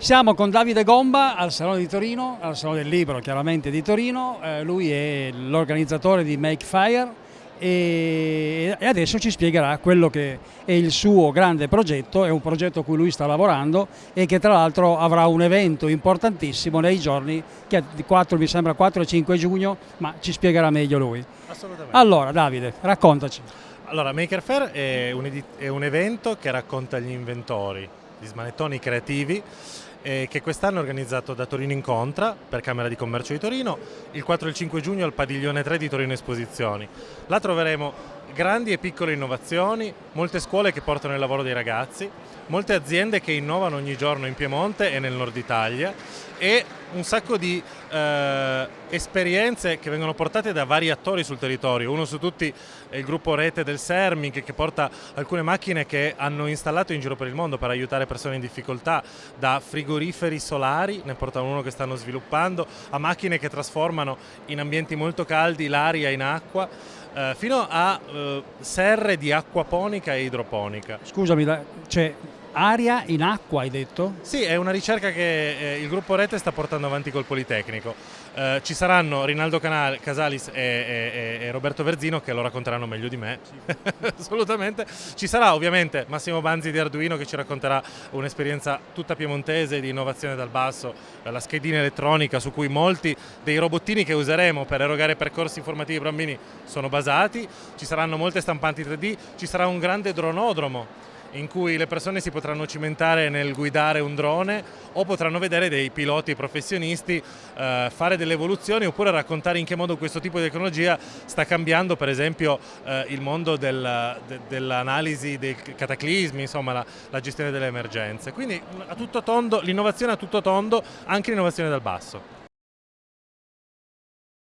Siamo con Davide Gomba al Salone di Torino, al Salone del Libro chiaramente di Torino, eh, lui è l'organizzatore di Make Fire e, e adesso ci spiegherà quello che è il suo grande progetto, è un progetto a cui lui sta lavorando e che tra l'altro avrà un evento importantissimo nei giorni, che 4, mi sembra 4 e 5 giugno, ma ci spiegherà meglio lui. Assolutamente. Allora Davide, raccontaci. Allora, Maker Fair è un, è un evento che racconta gli inventori, gli smanettoni creativi eh, che quest'anno è organizzato da Torino Incontra per Camera di Commercio di Torino, il 4 e il 5 giugno al padiglione 3 di Torino Esposizioni. Là troveremo grandi e piccole innovazioni, molte scuole che portano il lavoro dei ragazzi, molte aziende che innovano ogni giorno in Piemonte e nel nord Italia e un sacco di eh, esperienze che vengono portate da vari attori sul territorio. Uno su tutti è il gruppo Rete del Sermic che porta alcune macchine che hanno installato in giro per il mondo per aiutare persone in difficoltà, da frigoriferi solari, ne porta uno che stanno sviluppando, a macchine che trasformano in ambienti molto caldi l'aria in acqua eh, fino a eh, serre di acquaponica e idroponica. Scusami, c'è aria in acqua hai detto? Sì, è una ricerca che eh, il gruppo Rete sta portando avanti col Politecnico. Eh, ci saranno Rinaldo Canal, Casalis e, e, e, Roberto Verzino che lo racconteranno meglio di me, assolutamente. Ci sarà ovviamente Massimo Banzi di Arduino che ci racconterà un'esperienza tutta piemontese di innovazione dal basso, la schedina elettronica su cui molti dei robottini che useremo per erogare percorsi informativi ai bambini sono basati, ci saranno molte stampanti 3D, ci sarà un grande dronodromo in cui le persone si potranno cimentare nel guidare un drone o potranno vedere dei piloti professionisti eh, fare delle evoluzioni oppure raccontare in che modo questo tipo di tecnologia sta cambiando per esempio eh, il mondo del, de, dell'analisi dei cataclismi, insomma la, la gestione delle emergenze. Quindi l'innovazione a tutto tondo, anche l'innovazione dal basso.